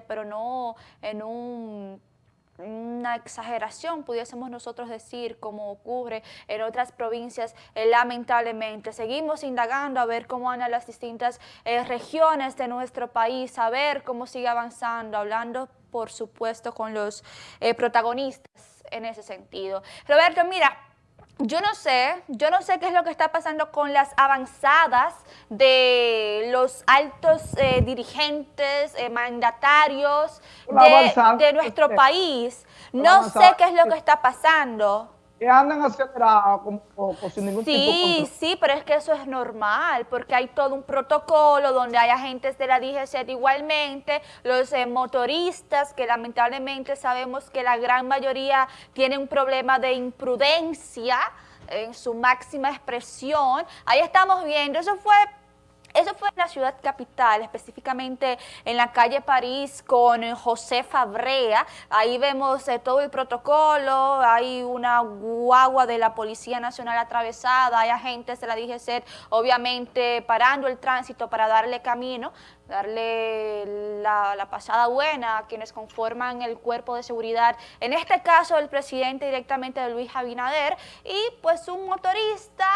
pero no en un una exageración, pudiésemos nosotros decir, como ocurre en otras provincias, eh, lamentablemente. Seguimos indagando a ver cómo andan las distintas eh, regiones de nuestro país, a ver cómo sigue avanzando, hablando, por supuesto, con los eh, protagonistas en ese sentido. Roberto, mira, yo no sé, yo no sé qué es lo que está pasando con las avanzadas de los altos eh, dirigentes, eh, mandatarios de, nuestro país. No sé qué es lo que está pasando que andan acelerados sin ningún sí, tipo Sí, sí, pero es que eso es normal, porque hay todo un protocolo donde hay agentes de la DGC igualmente, los eh, motoristas, que lamentablemente sabemos que la gran mayoría tienen un problema de imprudencia en su máxima expresión. Ahí estamos viendo, eso fue eso fue en la ciudad capital, específicamente en la calle París con José Fabrea. Ahí vemos eh, todo el protocolo, hay una guagua de la Policía Nacional atravesada, hay agentes de la DGC obviamente parando el tránsito para darle camino, darle la, la, pasada buena a quienes conforman el cuerpo de seguridad, en este caso el presidente directamente de Luis Abinader, y pues un motorista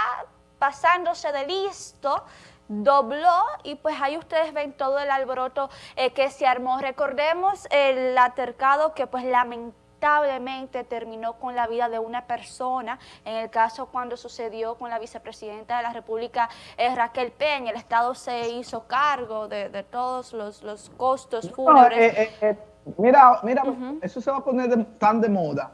pasándose de listo, dobló y pues ahí ustedes ven todo el alboroto eh, que se armó. Recordemos el altercado que pues lamentablemente terminó con la vida de una persona, en el caso cuando sucedió con la vicepresidenta de la República, eh, Raquel Peña, el Estado se hizo cargo de, todos los, costos fúnebres. Eh, mira, mira, eso se va a poner tan de moda,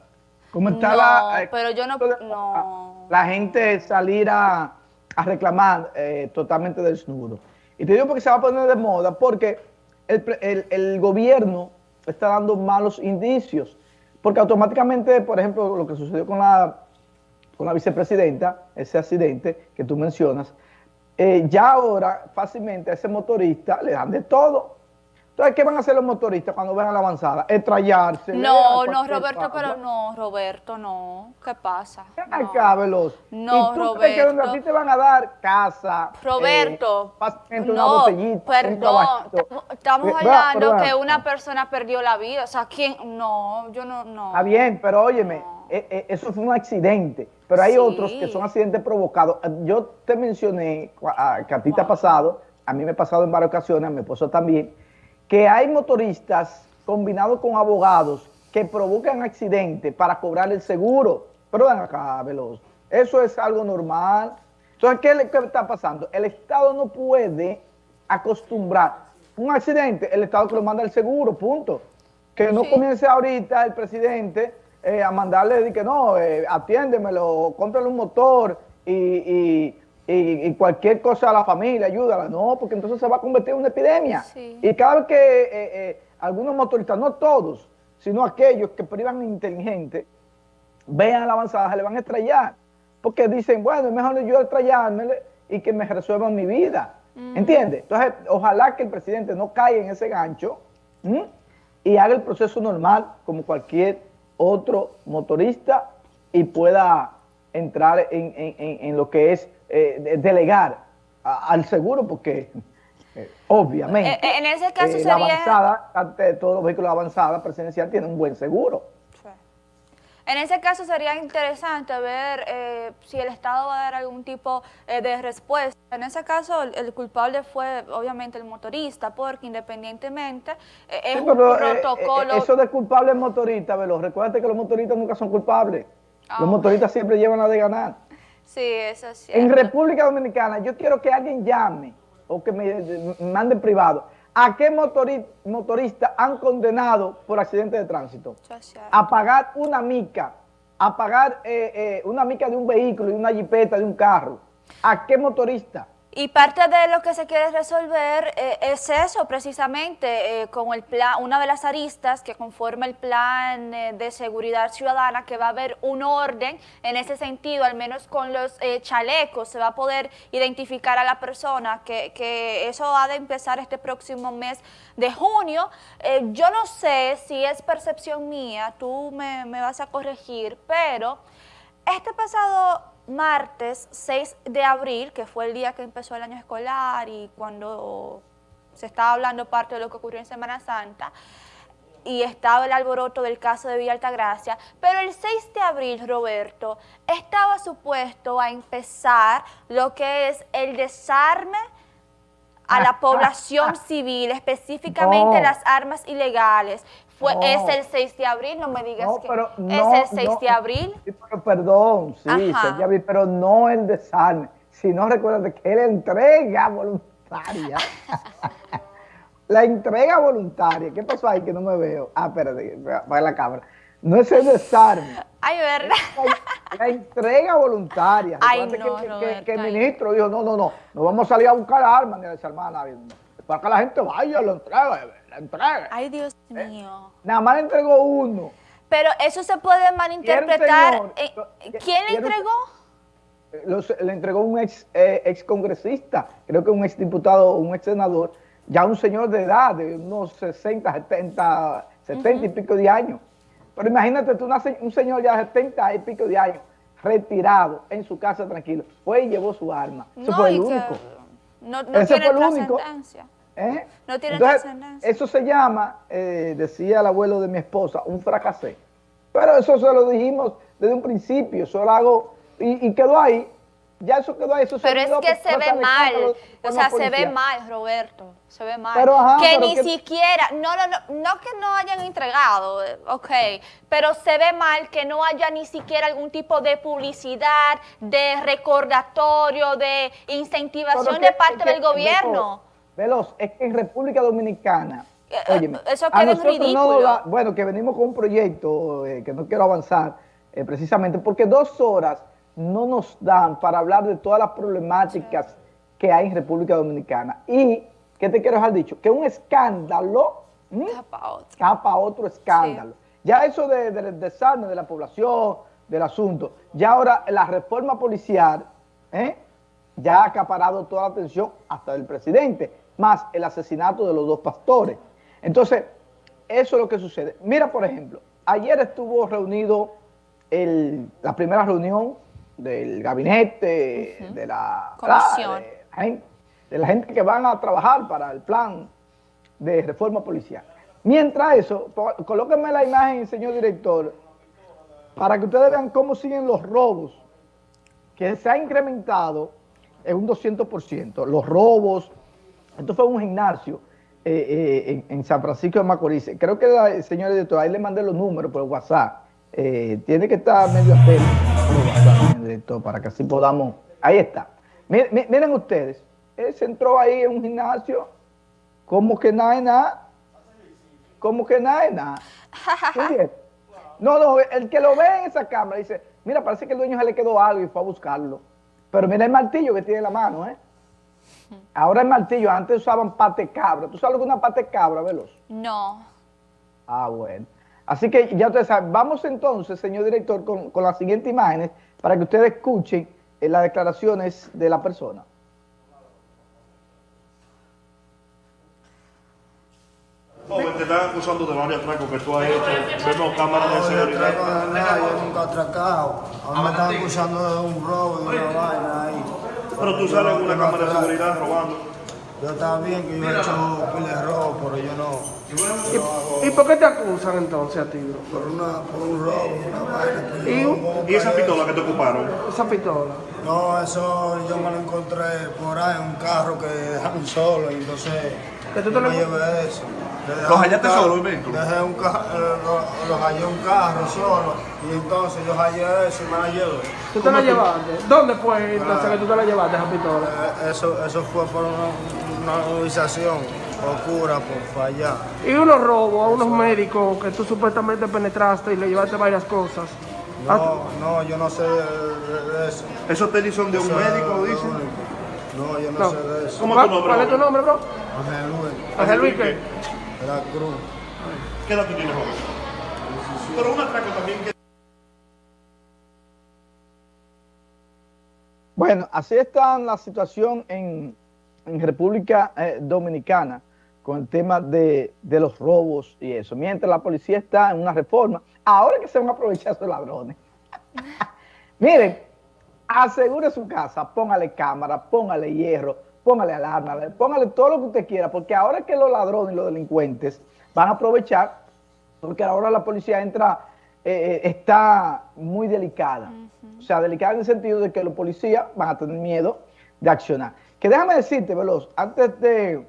como está la... pero yo no, no... La gente salir a a reclamar eh, totalmente desnudo. Y te digo porque se va a poner de moda, porque el, gobierno está dando malos indicios, porque automáticamente, por ejemplo, lo que sucedió con la, con la vicepresidenta, ese accidente que tú mencionas, eh, ya ahora fácilmente a ese motorista le dan de todo. Entonces, ¿qué van a hacer los motoristas cuando vean la avanzada? Estrellarse. No, no, Roberto, pero no, Roberto, no. ¿Qué pasa? ¿Qué no. acá, Veloz? No, ¿Y tú Roberto. Crees que donde a ti te van a dar casa, Roberto, eh, no, una botellita, perdón, estamos hablando que una persona perdió la vida, o sea, ¿quién? No, yo no, no. Está bien, pero óyeme, eh, eh, eso fue un accidente, pero hay otros que son accidentes provocados. Yo te mencioné que a ti te ha pasado, a mí me ha pasado en varias ocasiones, a mi esposo también, que hay motoristas combinados con abogados que provocan accidentes para cobrar el seguro. Pero ven acá, Veloz, eso es algo normal. Entonces, ¿qué, ¿qué, está pasando? El Estado no puede acostumbrar un accidente, el Estado que lo manda el seguro, punto. Que no comience ahorita el presidente eh, a mandarle, que no, eh, atiéndemelo, cómprale un motor y y, cualquier cosa a la familia, ayúdala. No, porque entonces se va a convertir en una epidemia. Y cada vez que eh, eh, algunos motoristas, no todos, sino aquellos que privan inteligente, vean la avanzada, se le van a estrellar. Porque dicen, bueno, es mejor yo estrellarme y que me resuelvan mi vida. ¿Entiendes? Entonces, ojalá que el presidente no caiga en ese gancho y haga el proceso normal como cualquier otro motorista y pueda entrar en lo que es eh, delegar al seguro porque eh, obviamente eh, en ese caso la sería... avanzada, ante todos los vehículos avanzados presidencial tienen un buen seguro. En ese caso sería interesante ver si el Estado va a dar algún tipo de respuesta. En ese caso el, culpable fue obviamente el motorista, porque independientemente es un protocolo... eso de culpable motorista, Velo, recuerda que los motoristas nunca son culpables. los ah. motoristas siempre llevan la de ganar. Sí, eso es cierto. En República Dominicana, yo quiero que alguien llame o que me mande privado. ¿A qué motorista han condenado por accidente de tránsito? A pagar una mica, a pagar eh, eh, una mica de un vehículo, y una jipeta, de un carro. ¿A qué motorista? Y parte de lo que se quiere resolver eh, es eso, precisamente, eh, con el plan, una de las aristas que conforma el plan eh, de seguridad ciudadana, que va a haber un orden en ese sentido, al menos con los chalecos, se va a poder identificar a la persona, que, que, eso ha de empezar este próximo mes de junio. yo no sé si es percepción mía, tú me, me vas a corregir, pero este pasado martes 6 de abril, que fue el día que empezó el año escolar y cuando se estaba hablando parte de lo que ocurrió en Semana Santa, y estaba el alboroto del caso de Villa Altagracia, pero el 6 de abril, Roberto, estaba supuesto a empezar lo que es el desarme a la población civil, específicamente las armas ilegales. Fue, Es el 6 de abril, no me digas que es el 6 de abril. perdón, sí, pero no el desarme. Si no recuerdas que él entrega voluntaria. La entrega voluntaria. ¿Qué pasó ahí que no me veo? Ah, espérate, va la cámara. No es el desarme. Ay, ¿verdad? La, entrega voluntaria. Ay, no, que, el ministro dijo, no, no, no, no vamos a salir a buscar armas ni a desarmar a nadie. Para que la gente vaya, lo entregue, la entregue. Ay, Dios ¿Eh? mío. Nada más le entregó uno. Pero eso se puede malinterpretar. ¿Quién le entregó? le entregó un ex, eh, ex congresista, creo que un ex diputado, un ex senador, ya un señor de edad, de unos 60, 70, 70 y pico de años. Pero imagínate tú, un señor ya de 70 y pico de años, retirado, en su casa tranquilo, fue y llevó su arma. Eso fue el único. No, no Ese tiene trascendencia. ¿Eh? No tiene trascendencia. Eso se llama, eh, decía el abuelo de mi esposa, un fracasé. Pero eso se lo dijimos desde un principio, eso lo hago, y quedó ahí, ya eso quedó ahí. Eso pero es que se ve mal, o sea, se ve mal, Roberto, se ve mal. que ni siquiera, no, no, no, no que no hayan entregado, ok, pero se ve mal que no haya ni siquiera algún tipo de publicidad, de recordatorio, de incentivación de parte del gobierno. Veloz, es que en República Dominicana, eh, eh, óyeme, eso queda en ridículo. bueno, que venimos con un proyecto eh, que no quiero avanzar, precisamente porque dos horas no nos dan para hablar de todas las problemáticas que hay en República Dominicana. Y, ¿qué te quiero dejar dicho? Que un escándalo capa otro, escándalo. Ya eso del desarme de la población, del asunto, ya ahora la reforma policial ¿eh? ya ha acaparado toda la atención hasta del presidente, más el asesinato de los dos pastores. Entonces, eso es lo que sucede. Mira, por ejemplo, ayer estuvo reunido el, la primera reunión del gabinete, de, la, de, la gente, que van a trabajar para el plan de reforma policial. Mientras eso, colóquenme la imagen, señor director, para que ustedes vean cómo siguen los robos, que se ha incrementado en un 200%. Los robos, esto fue un gimnasio eh, eh, en, San Francisco de Macorís. Creo que, el señor director, ahí le mandé los números por WhatsApp. Eh, tiene que estar medio atento para que así podamos... Ahí está. Miren, ustedes, él se entró ahí en un gimnasio, como que nada es nada, como que nada es nada. No, no, el que lo ve en esa cámara dice, mira, parece que el dueño se le quedó algo y fue a buscarlo. Pero mira el martillo que tiene en la mano, ¿eh? Ahora el martillo, antes usaban pate cabra. ¿Tú sabes lo que es una pate cabra, veloz? No. Ah, bueno. Así que ya ustedes saben, vamos entonces, señor director, con, las siguientes imágenes para que ustedes escuchen eh, las declaraciones de la persona. Joven, te están acusando de varios atracos que tú has hecho. Vemos cámaras de seguridad. No, yo nunca he atracado. A mí me están acusando de un robo, de una vaina ahí. Pero tú sales en una cámara de seguridad robando. Yo también que yo he hecho pile de robo, pero yo no. ¿Y, por qué te acusan entonces a ti? Por, una, por un robo, una vaina. ¿Y, ¿Y esa pistola que te ocuparon? Esa pistola. No, eso yo me lo encontré por ahí en un carro que dejaron solo y entonces ¿Que tú te lo... me llevé eso. ¿Los hallaste solo el vehículo? Dejé un carro, eh, los hallé un carro solo y entonces yo hallé eso y me la llevé. ¿Tú te la llevaste? ¿Dónde fue entonces que tú te la llevaste esa pistola? Eh, eso, eso fue por una, una movilización oscura por allá. ¿Y unos robos a unos médicos que tú supuestamente penetraste y le llevaste varias cosas? No, ah, no, yo no sé de eso. ¿Esos tenis son de un médico, dicen? No, yo no, sé de eso. ¿Cómo tu nombre? ¿Cuál es tu nombre, bro? Ángel Luis. ¿Ángel Luis qué? La cruz. ¿Qué edad tú tienes ahora? Pero un atraco también que... Bueno, así está la situación en, en República eh, Dominicana con el tema de, de, los robos y eso. Mientras la policía está en una reforma, ahora que se van a aprovechar esos ladrones. Miren, asegure su casa, póngale cámara, póngale hierro, póngale alarma, póngale todo lo que usted quiera, porque ahora que los ladrones y los delincuentes van a aprovechar, porque ahora la policía entra, eh, eh, está muy delicada. O sea, delicada en el sentido de que los policías van a tener miedo de accionar. Que déjame decirte, Veloz, antes de,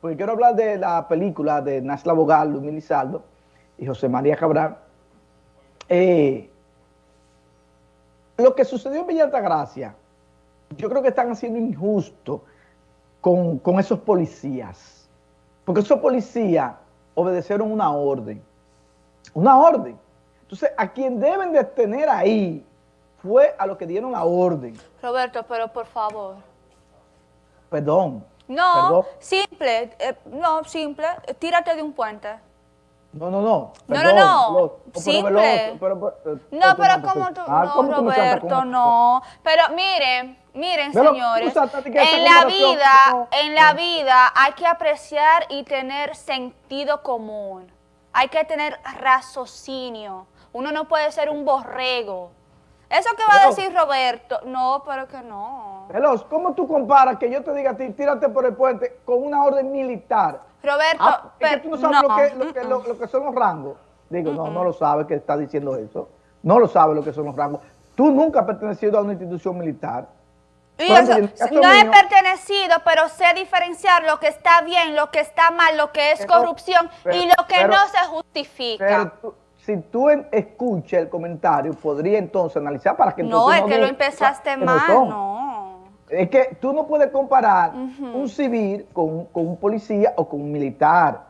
porque quiero hablar de la película de Nasla Bogal, Luis Lizaldo y José María Cabral, eh, lo que sucedió en Villa Altagracia, yo creo que están haciendo injusto con, esos policías. Porque esos policías obedecieron una orden. Una orden. Entonces, a quien deben de tener ahí fue a los que dieron la orden. Roberto, pero por favor. Perdón. No, simple, eh, no, simple, tírate de un puente. No, no, no. no, no, no. Simple. no, pero como tú, ah, no, Roberto, no. Pero miren, miren, señores, en la vida, en la vida hay que apreciar y tener sentido común. Hay que tener raciocinio. Uno no puede ser un borrego. Eso que va a decir Roberto, no, pero que no. Veloz, ¿cómo tú comparas que yo te diga a ti, tírate por el puente con una orden militar? Roberto, ah, es que tú no sabes Lo, que, lo, que, son los rangos. Digo, no, no lo sabes que está diciendo eso. No lo sabes lo que son los rangos. Tú nunca has pertenecido a una institución militar. no he pertenecido, pero sé diferenciar lo que está bien, lo que está mal, lo que es corrupción y lo que no se justifica si tú escuchas el comentario, podría entonces analizar para que No, es que lo empezaste mal, no. Es que tú no puedes comparar un civil con, un policía o con un militar.